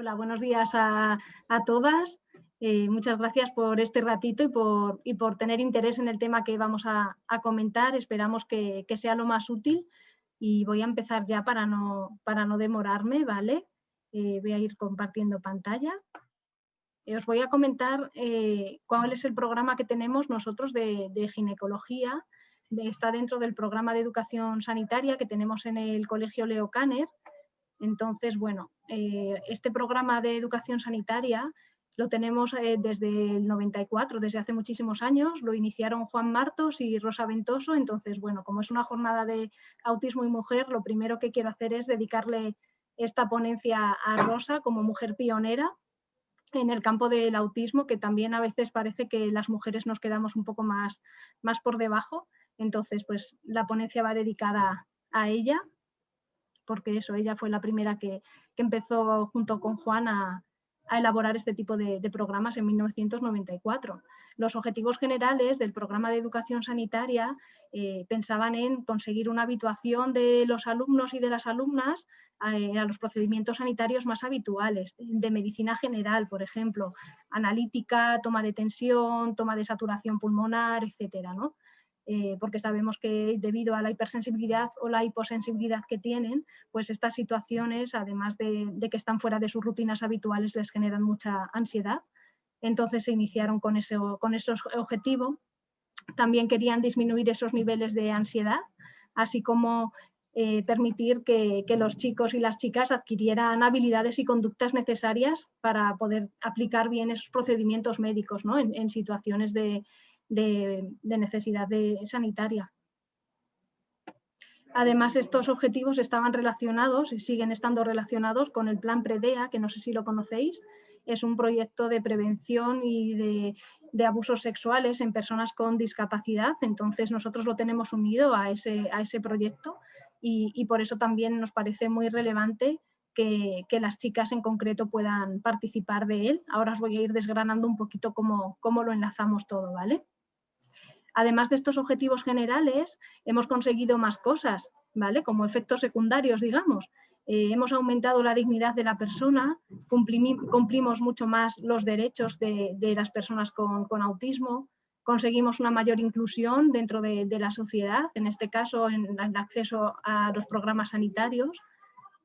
Hola, buenos días a, todas. Eh, muchas gracias por este ratito y por, y por, tener interés en el tema que vamos a, comentar. Esperamos que, sea lo más útil y voy a empezar ya para no, para no demorarme, ¿vale? Eh, voy a ir compartiendo pantalla. Eh, os voy a comentar cuál es el programa que tenemos nosotros de, ginecología. está dentro del programa de educación sanitaria que tenemos en el Colegio Leo Kanner entonces, bueno, eh, este programa de educación sanitaria lo tenemos eh, desde el 94, desde hace muchísimos años, lo iniciaron Juan Martos y Rosa Ventoso, entonces, bueno, como es una jornada de autismo y mujer, lo primero que quiero hacer es dedicarle esta ponencia a Rosa como mujer pionera en el campo del autismo, que también a veces parece que las mujeres nos quedamos un poco más, más por debajo, entonces, pues la ponencia va dedicada a ella porque eso, ella fue la primera que, empezó junto con Juan a, elaborar este tipo de, programas en 1994. Los objetivos generales del programa de educación sanitaria eh, pensaban en conseguir una habituación de los alumnos y de las alumnas eh, a los procedimientos sanitarios más habituales, de medicina general, por ejemplo, analítica, toma de tensión, toma de saturación pulmonar, etcétera, ¿no? Eh, porque sabemos que debido a la hipersensibilidad o la hiposensibilidad que tienen, pues estas situaciones, además de, que están fuera de sus rutinas habituales, les generan mucha ansiedad. Entonces se iniciaron con, ese, con esos objetivos. También querían disminuir esos niveles de ansiedad, así como eh, permitir que, los chicos y las chicas adquirieran habilidades y conductas necesarias para poder aplicar bien esos procedimientos médicos en, situaciones de, de, necesidad sanitaria. Además, estos objetivos estaban relacionados y siguen estando relacionados con el Plan PREDEA, que no sé si lo conocéis, es un proyecto de prevención y de, abusos sexuales en personas con discapacidad. Entonces, nosotros lo tenemos unido a ese, a ese proyecto y, por eso también nos parece muy relevante que, las chicas en concreto puedan participar de él. Ahora os voy a ir desgranando un poquito cómo, cómo lo enlazamos todo, ¿vale? Además de estos objetivos generales, hemos conseguido más cosas, ¿vale? Como efectos secundarios, digamos. Eh, hemos aumentado la dignidad de la persona, cumplimos mucho más los derechos de, las personas con, autismo, conseguimos una mayor inclusión dentro de, la sociedad, en este caso en el acceso a los programas sanitarios.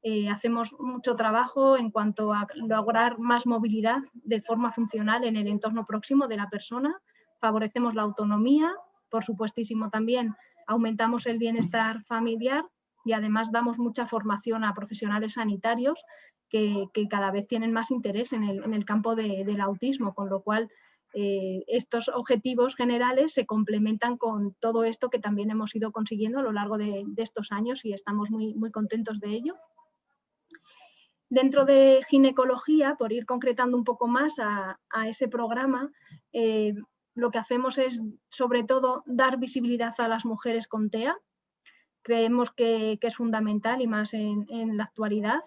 Eh, hacemos mucho trabajo en cuanto a lograr más movilidad de forma funcional en el entorno próximo de la persona, favorecemos la autonomía, por supuestísimo también aumentamos el bienestar familiar y además damos mucha formación a profesionales sanitarios que, cada vez tienen más interés en el, campo del autismo, con lo cual eh, estos objetivos generales se complementan con todo esto que también hemos ido consiguiendo a lo largo de, estos años y estamos muy, muy contentos de ello. Dentro de ginecología, por ir concretando un poco más a, ese programa, eh, lo que hacemos es, sobre todo, dar visibilidad a las mujeres con TEA. Creemos que, es fundamental y más en, la actualidad.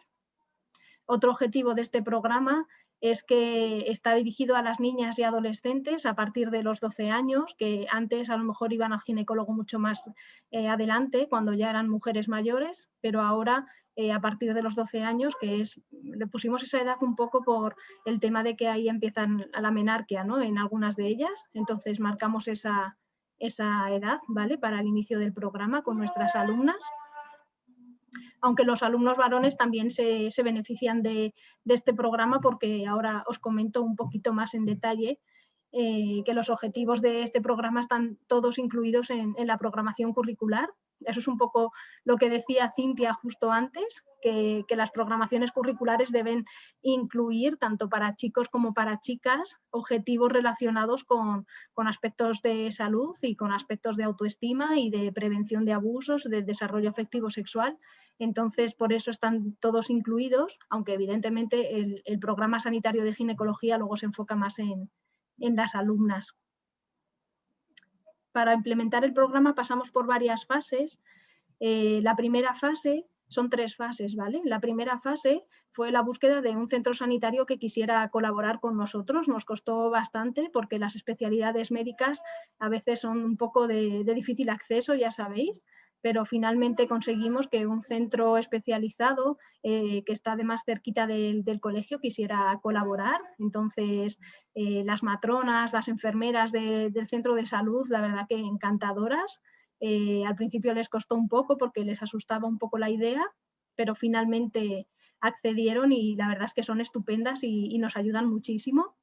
Otro objetivo de este programa es que está dirigido a las niñas y adolescentes a partir de los 12 años, que antes a lo mejor iban al ginecólogo mucho más eh, adelante, cuando ya eran mujeres mayores, pero ahora eh, a partir de los 12 años, que es, le pusimos esa edad un poco por el tema de que ahí empiezan a la menarquia ¿no? en algunas de ellas, entonces marcamos esa, esa edad ¿vale? para el inicio del programa con nuestras alumnas aunque los alumnos varones también se, benefician de, este programa porque ahora os comento un poquito más en detalle eh, que los objetivos de este programa están todos incluidos en la programación curricular eso es un poco lo que decía Cintia justo antes, que, las programaciones curriculares deben incluir, tanto para chicos como para chicas, objetivos relacionados con, aspectos de salud y con aspectos de autoestima y de prevención de abusos, de desarrollo afectivo sexual. Entonces, por eso están todos incluidos, aunque evidentemente el, programa sanitario de ginecología luego se enfoca más en las alumnas para implementar el programa pasamos por varias fases. Eh, la primera fase, son tres fases, ¿vale? La primera fase fue la búsqueda de un centro sanitario que quisiera colaborar con nosotros. Nos costó bastante porque las especialidades médicas a veces son un poco de, difícil acceso, ya sabéis. Pero finalmente conseguimos que un centro especializado eh, que está además cerquita del, colegio quisiera colaborar. Entonces, eh, las matronas, las enfermeras del centro de salud, la verdad que encantadoras. Eh, al principio les costó un poco porque les asustaba un poco la idea, pero finalmente accedieron y la verdad es que son estupendas y nos ayudan muchísimo.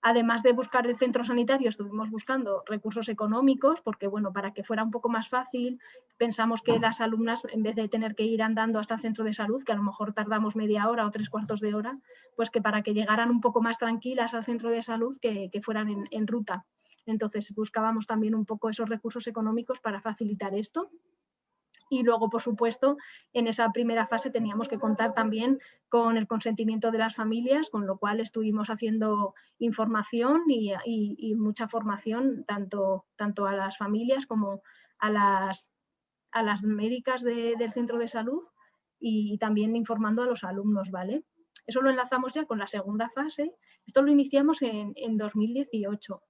Además de buscar el centro sanitario, estuvimos buscando recursos económicos, porque bueno, para que fuera un poco más fácil, pensamos que las alumnas, en vez de tener que ir andando hasta el centro de salud, que a lo mejor tardamos media hora o tres cuartos de hora, pues que para que llegaran un poco más tranquilas al centro de salud, que, fueran en, en ruta. Entonces buscábamos también un poco esos recursos económicos para facilitar esto. Y luego, por supuesto, en esa primera fase teníamos que contar también con el consentimiento de las familias, con lo cual estuvimos haciendo información y, mucha formación tanto, tanto a las familias como a las, a las médicas del centro de salud y también informando a los alumnos, ¿vale? Eso lo enlazamos ya con la segunda fase. Esto lo iniciamos en, en 2018.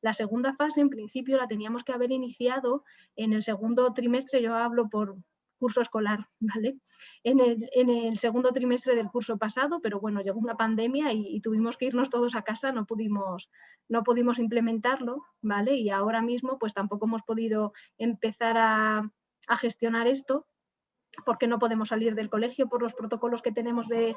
La segunda fase, en principio, la teníamos que haber iniciado en el segundo trimestre, yo hablo por curso escolar, ¿vale? En el, segundo trimestre del curso pasado, pero bueno, llegó una pandemia y, tuvimos que irnos todos a casa, no pudimos, no pudimos implementarlo, ¿vale? Y ahora mismo pues tampoco hemos podido empezar a gestionar esto, porque no podemos salir del colegio por los protocolos que tenemos de,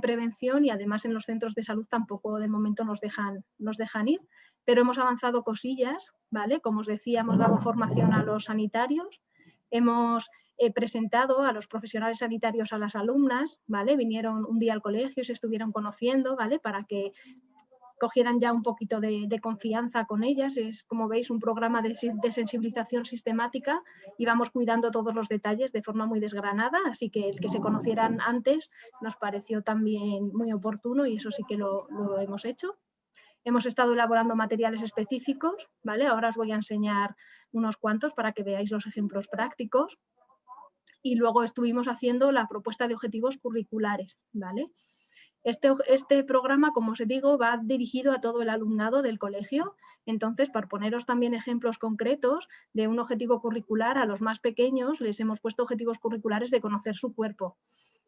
prevención y además en los centros de salud tampoco de momento nos dejan, nos dejan ir, pero hemos avanzado cosillas, ¿vale? Como os decía, hemos dado formación a los sanitarios, hemos eh, presentado a los profesionales sanitarios a las alumnas, ¿vale? Vinieron un día al colegio, se estuvieron conociendo, ¿vale? Para que cogieran ya un poquito de, confianza con ellas. Es, como veis, un programa de, sensibilización sistemática y vamos cuidando todos los detalles de forma muy desgranada, así que el que se conocieran antes nos pareció también muy oportuno y eso sí que lo, hemos hecho. Hemos estado elaborando materiales específicos, ¿vale? Ahora os voy a enseñar unos cuantos para que veáis los ejemplos prácticos. Y luego estuvimos haciendo la propuesta de objetivos curriculares, ¿vale? Este, este, programa, como os digo, va dirigido a todo el alumnado del colegio. Entonces, para poneros también ejemplos concretos de un objetivo curricular, a los más pequeños les hemos puesto objetivos curriculares de conocer su cuerpo,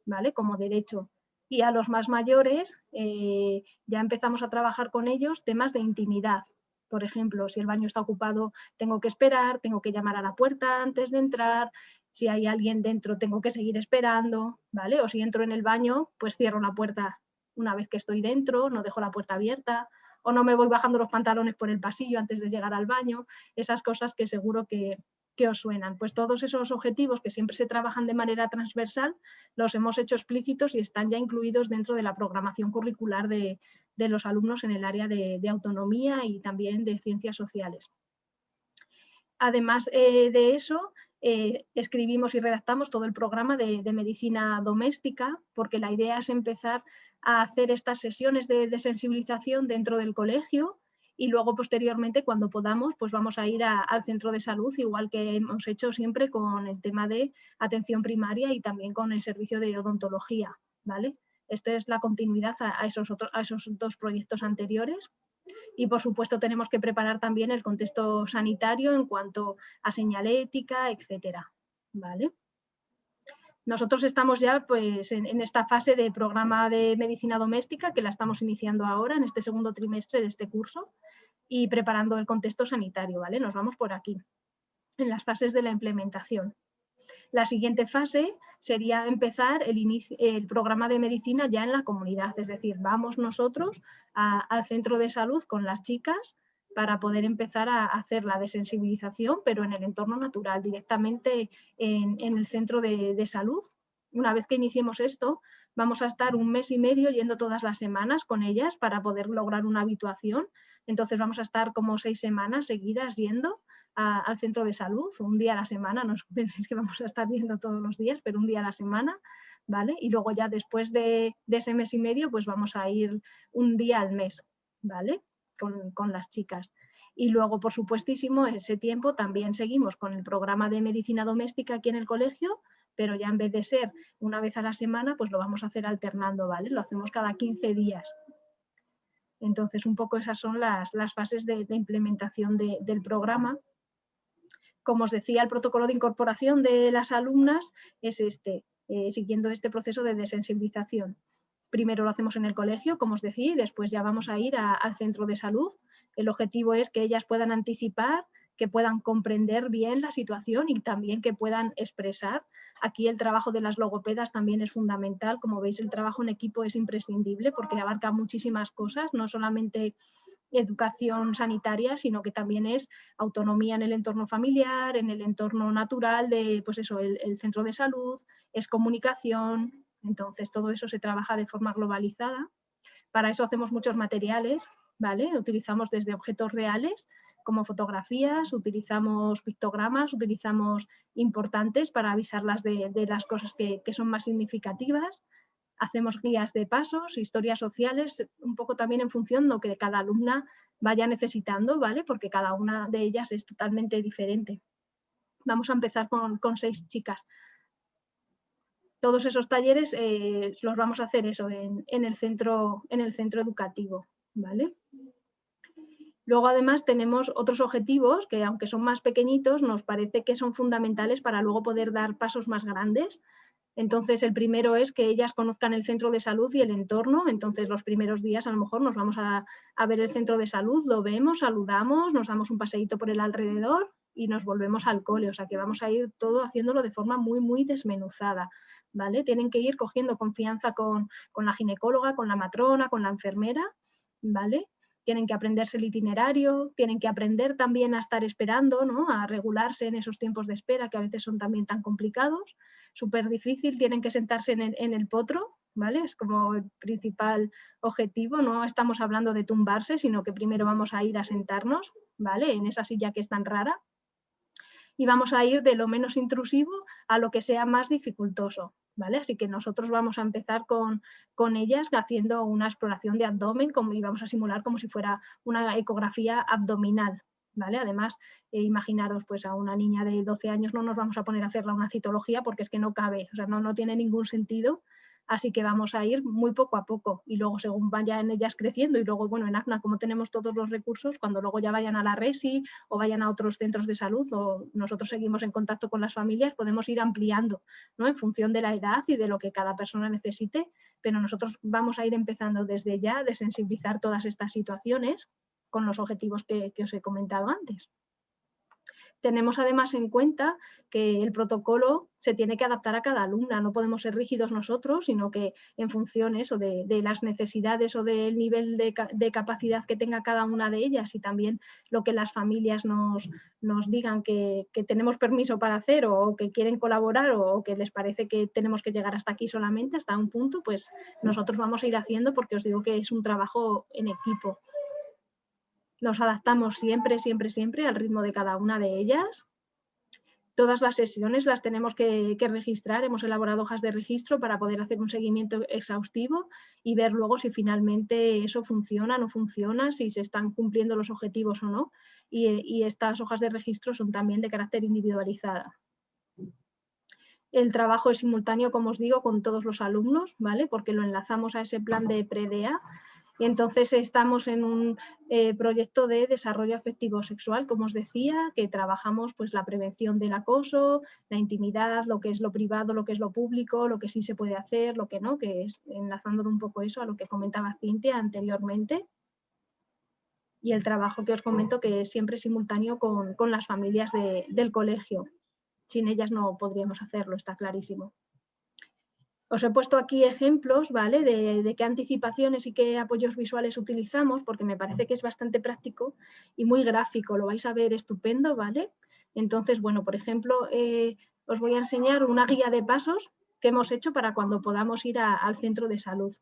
¿vale? Como derecho. Y a los más mayores eh, ya empezamos a trabajar con ellos temas de intimidad. Por ejemplo, si el baño está ocupado, tengo que esperar, tengo que llamar a la puerta antes de entrar, si hay alguien dentro tengo que seguir esperando, ¿vale? O si entro en el baño, pues cierro la puerta una vez que estoy dentro, no dejo la puerta abierta o no me voy bajando los pantalones por el pasillo antes de llegar al baño, esas cosas que seguro que, os suenan. Pues todos esos objetivos que siempre se trabajan de manera transversal los hemos hecho explícitos y están ya incluidos dentro de la programación curricular de, los alumnos en el área de, autonomía y también de ciencias sociales. Además eh, de eso, eh, escribimos y redactamos todo el programa de, medicina doméstica, porque la idea es empezar a hacer estas sesiones de, sensibilización dentro del colegio y luego posteriormente cuando podamos pues vamos a ir al centro de salud igual que hemos hecho siempre con el tema de atención primaria y también con el servicio de odontología. ¿vale? Esta es la continuidad a, esos, a esos dos proyectos anteriores. Y por supuesto tenemos que preparar también el contexto sanitario en cuanto a señalética, etcétera. ¿Vale? Nosotros estamos ya pues, en, esta fase de programa de medicina doméstica que la estamos iniciando ahora en este segundo trimestre de este curso y preparando el contexto sanitario. ¿vale? Nos vamos por aquí, en las fases de la implementación. La siguiente fase sería empezar el, programa de medicina ya en la comunidad, es decir, vamos nosotros al centro de salud con las chicas para poder empezar a hacer la desensibilización, pero en el entorno natural, directamente en, el centro de, salud. Una vez que iniciemos esto, vamos a estar un mes y medio yendo todas las semanas con ellas para poder lograr una habituación. Entonces vamos a estar como seis semanas seguidas yendo al centro de salud, un día a la semana, no penséis que vamos a estar yendo todos los días, pero un día a la semana, ¿vale? Y luego ya después de, ese mes y medio, pues vamos a ir un día al mes, ¿vale? Con, las chicas. Y luego, por supuestísimo, ese tiempo también seguimos con el programa de medicina doméstica aquí en el colegio, pero ya en vez de ser una vez a la semana, pues lo vamos a hacer alternando, ¿vale? Lo hacemos cada 15 días. Entonces, un poco esas son las, fases de, implementación del programa Como os decía, el protocolo de incorporación de las alumnas es este, eh, siguiendo este proceso de desensibilización. Primero lo hacemos en el colegio, como os decía, y después ya vamos a ir al centro de salud. El objetivo es que ellas puedan anticipar, que puedan comprender bien la situación y también que puedan expresar. Aquí el trabajo de las logopedas también es fundamental. Como veis, el trabajo en equipo es imprescindible porque abarca muchísimas cosas, no solamente educación sanitaria, sino que también es autonomía en el entorno familiar, en el entorno natural de, pues eso, el centro de salud, es comunicación, entonces, todo eso se trabaja de forma globalizada. Para eso hacemos muchos materiales, ¿vale? Utilizamos desde objetos reales como fotografías, utilizamos pictogramas, utilizamos importantes para avisarlas de, las cosas que, son más significativas. Hacemos guías de pasos, historias sociales, un poco también en función de lo que cada alumna vaya necesitando, ¿vale? Porque cada una de ellas es totalmente diferente. Vamos a empezar con, con seis chicas todos esos talleres eh, los vamos a hacer eso en, el centro, en el centro educativo. ¿vale? Luego además tenemos otros objetivos que aunque son más pequeñitos nos parece que son fundamentales para luego poder dar pasos más grandes. Entonces el primero es que ellas conozcan el centro de salud y el entorno. Entonces los primeros días a lo mejor nos vamos a, a ver el centro de salud, lo vemos, saludamos, nos damos un paseíto por el alrededor y nos volvemos al cole. O sea que vamos a ir todo haciéndolo de forma muy, muy desmenuzada. ¿vale? Tienen que ir cogiendo confianza con, la ginecóloga, con la matrona, con la enfermera, ¿vale? Tienen que aprenderse el itinerario, tienen que aprender también a estar esperando, ¿no? a regularse en esos tiempos de espera que a veces son también tan complicados, súper difícil, tienen que sentarse en el, en el potro, ¿vale? Es como el principal objetivo, no estamos hablando de tumbarse, sino que primero vamos a ir a sentarnos, ¿vale? En esa silla que es tan rara, y vamos a ir de lo menos intrusivo a lo que sea más dificultoso. ¿Vale? Así que nosotros vamos a empezar con, con ellas haciendo una exploración de abdomen como, y vamos a simular como si fuera una ecografía abdominal. ¿Vale? Además, eh, imaginaros pues a una niña de 12 años no nos vamos a poner a hacerla una citología porque es que no cabe, o sea, no, no tiene ningún sentido Así que vamos a ir muy poco a poco y luego según vayan ellas creciendo y luego, bueno, en ACNA como tenemos todos los recursos, cuando luego ya vayan a la RESI o vayan a otros centros de salud o nosotros seguimos en contacto con las familias, podemos ir ampliando ¿no? en función de la edad y de lo que cada persona necesite, pero nosotros vamos a ir empezando desde ya de sensibilizar todas estas situaciones con los objetivos que os he comentado antes. Tenemos además en cuenta que el protocolo se tiene que adaptar a cada alumna, no podemos ser rígidos nosotros, sino que en función de, de las necesidades o del nivel de, capacidad que tenga cada una de ellas y también lo que las familias nos, nos digan que, tenemos permiso para hacer o, que quieren colaborar o, que les parece que tenemos que llegar hasta aquí solamente, hasta un punto, pues nosotros vamos a ir haciendo porque os digo que es un trabajo en equipo nos adaptamos siempre, siempre, siempre al ritmo de cada una de ellas. Todas las sesiones las tenemos que, registrar, hemos elaborado hojas de registro para poder hacer un seguimiento exhaustivo y ver luego si finalmente eso funciona, no funciona, si se están cumpliendo los objetivos o no. Y, y estas hojas de registro son también de carácter individualizada. El trabajo es simultáneo, como os digo, con todos los alumnos, ¿vale? Porque lo enlazamos a ese plan de PREDEA y entonces estamos en un eh, proyecto de desarrollo afectivo sexual, como os decía, que trabajamos pues, la prevención del acoso, la intimidad, lo que es lo privado, lo que es lo público, lo que sí se puede hacer, lo que no, que es enlazándolo un poco eso a lo que comentaba Cintia anteriormente. Y el trabajo que os comento que es siempre simultáneo con, las familias del colegio. Sin ellas no podríamos hacerlo, está clarísimo. Os he puesto aquí ejemplos ¿vale? de, qué anticipaciones y qué apoyos visuales utilizamos, porque me parece que es bastante práctico y muy gráfico, lo vais a ver estupendo. ¿vale? Entonces, bueno, por ejemplo, eh, os voy a enseñar una guía de pasos que hemos hecho para cuando podamos ir al centro de salud.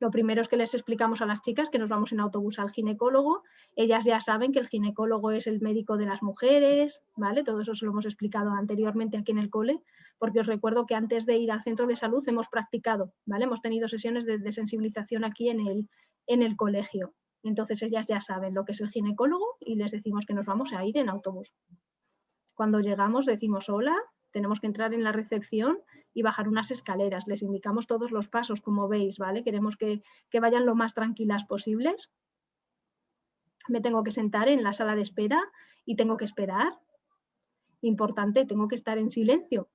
Lo primero es que les explicamos a las chicas que nos vamos en autobús al ginecólogo. Ellas ya saben que el ginecólogo es el médico de las mujeres, ¿vale? Todo eso se lo hemos explicado anteriormente aquí en el cole, porque os recuerdo que antes de ir al centro de salud hemos practicado, ¿vale? Hemos tenido sesiones de, sensibilización aquí en el, en el colegio. Entonces ellas ya saben lo que es el ginecólogo y les decimos que nos vamos a ir en autobús. Cuando llegamos decimos hola, tenemos que entrar en la recepción y bajar unas escaleras. Les indicamos todos los pasos, como veis, ¿vale? Queremos que, vayan lo más tranquilas posibles. Me tengo que sentar en la sala de espera y tengo que esperar. importante, tengo que estar en silencio.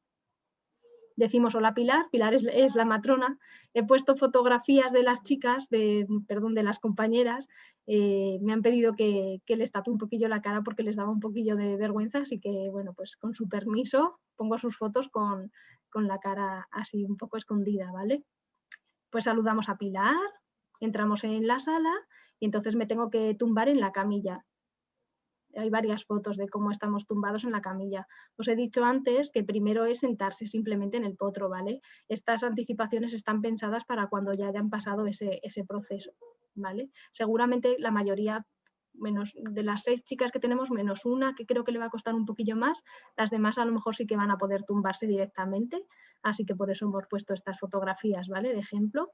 Decimos hola Pilar, Pilar es, la matrona. He puesto fotografías de las chicas, de, perdón, de las compañeras. Eh, me han pedido que, les tape un poquillo la cara porque les daba un poquillo de vergüenza, así que bueno, pues con su permiso pongo sus fotos con, con la cara así un poco escondida, ¿vale? Pues saludamos a Pilar, entramos en la sala y entonces me tengo que tumbar en la camilla hay varias fotos de cómo estamos tumbados en la camilla. Os he dicho antes que primero es sentarse simplemente en el potro, ¿vale? Estas anticipaciones están pensadas para cuando ya hayan pasado ese, proceso, ¿vale? Seguramente la mayoría menos de las seis chicas que tenemos, menos una que creo que le va a costar un poquillo más, las demás a lo mejor sí que van a poder tumbarse directamente, así que por eso hemos puesto estas fotografías, ¿vale? De ejemplo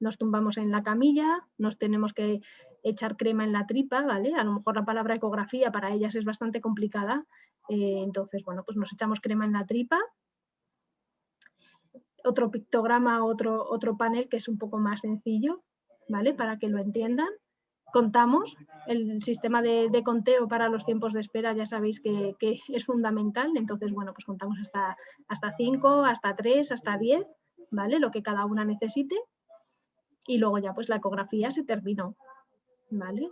nos tumbamos en la camilla, nos tenemos que echar crema en la tripa, ¿vale? A lo mejor la palabra ecografía para ellas es bastante complicada, eh, entonces, bueno, pues nos echamos crema en la tripa. Otro pictograma, otro, otro panel que es un poco más sencillo, ¿vale? Para que lo entiendan. Contamos, el sistema de, conteo para los tiempos de espera ya sabéis que, es fundamental, entonces, bueno, pues contamos hasta, hasta 5, hasta 3, hasta 10, ¿vale? Lo que cada una necesite y luego ya pues la ecografía se terminó, ¿vale?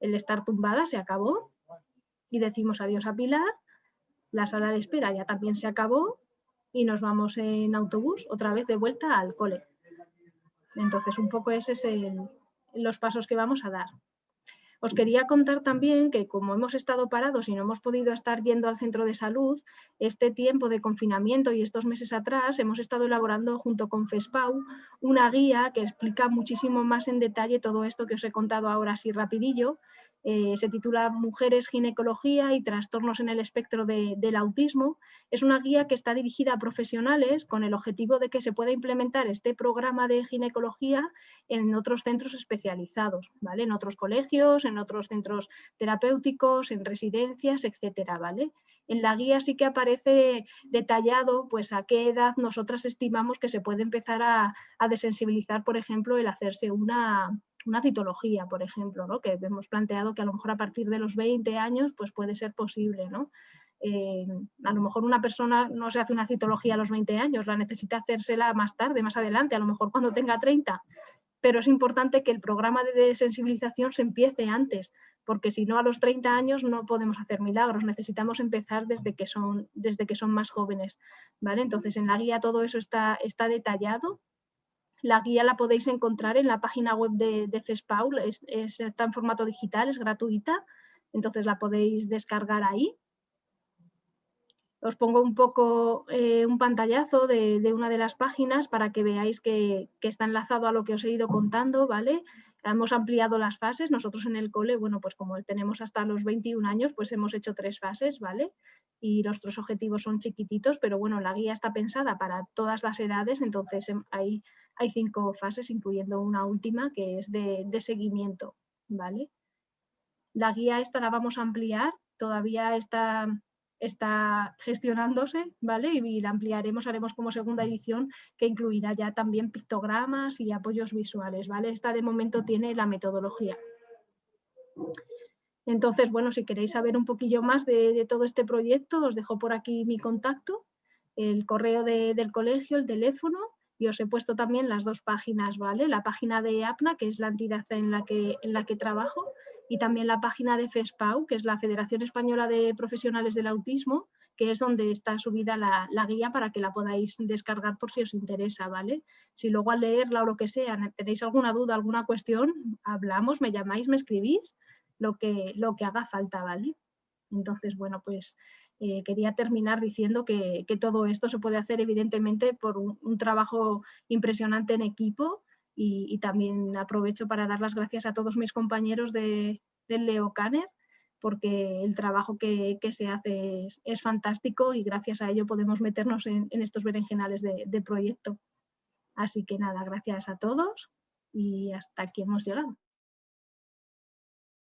El estar tumbada se acabó y decimos adiós a Pilar, la sala de espera ya también se acabó y nos vamos en autobús otra vez de vuelta al cole. Entonces un poco ese es los pasos que vamos a dar. Os quería contar también que como hemos estado parados y no hemos podido estar yendo al centro de salud, este tiempo de confinamiento y estos meses atrás hemos estado elaborando junto con FESPAU una guía que explica muchísimo más en detalle todo esto que os he contado ahora así rapidillo eh, se titula Mujeres, Ginecología y Trastornos en el Espectro del Autismo. Es una guía que está dirigida a profesionales con el objetivo de que se pueda implementar este programa de ginecología en otros centros especializados, ¿vale? en otros colegios, en otros centros terapéuticos, en residencias, etcétera, ¿vale? En la guía sí que aparece detallado pues, a qué edad nosotras estimamos que se puede empezar a, a desensibilizar, por ejemplo, el hacerse una, una citología, por ejemplo, ¿no? que hemos planteado que a lo mejor a partir de los 20 años pues puede ser posible. ¿no? Eh, a lo mejor una persona no se hace una citología a los 20 años, la necesita hacérsela más tarde, más adelante, a lo mejor cuando tenga 30, pero es importante que el programa de sensibilización se empiece antes, porque si no a los 30 años no podemos hacer milagros, necesitamos empezar desde que son, desde que son más jóvenes. ¿vale? Entonces en la guía todo eso está, está detallado la guía la podéis encontrar en la página web de, de FESPAUL, es, está en formato digital, es gratuita, entonces la podéis descargar ahí. Os pongo un poco eh, un pantallazo de, una de las páginas para que veáis que, que, está enlazado a lo que os he ido contando, ¿vale? Hemos ampliado las fases, nosotros en el cole, bueno, pues como tenemos hasta los 21 años, pues hemos hecho tres fases, ¿vale? Y nuestros objetivos son chiquititos, pero bueno, la guía está pensada para todas las edades, entonces em, hay, hay cinco fases, incluyendo una última que es de, de seguimiento, ¿vale? La guía esta la vamos a ampliar, todavía está está gestionándose, ¿vale? Y la ampliaremos, haremos como segunda edición que incluirá ya también pictogramas y apoyos visuales, ¿vale? Esta de momento tiene la metodología. Entonces, bueno, si queréis saber un poquillo más de, todo este proyecto, os dejo por aquí mi contacto, el correo del colegio, el teléfono, y os he puesto también las dos páginas, ¿vale? La página de APNA, que es la entidad en la que, en la que trabajo, y también la página de FESPAU, que es la Federación Española de Profesionales del Autismo, que es donde está subida la, guía para que la podáis descargar por si os interesa, ¿vale? Si luego al leerla o lo que sea tenéis alguna duda, alguna cuestión, hablamos, me llamáis, me escribís, lo que, lo que haga falta, ¿vale? Entonces, bueno, pues eh, quería terminar diciendo que, todo esto se puede hacer evidentemente por un trabajo impresionante en equipo, y, también aprovecho para dar las gracias a todos mis compañeros de, Leo Canner porque el trabajo que, se hace es, fantástico y gracias a ello podemos meternos en, estos berenjenales de, de proyecto. Así que nada, gracias a todos y hasta aquí hemos llegado.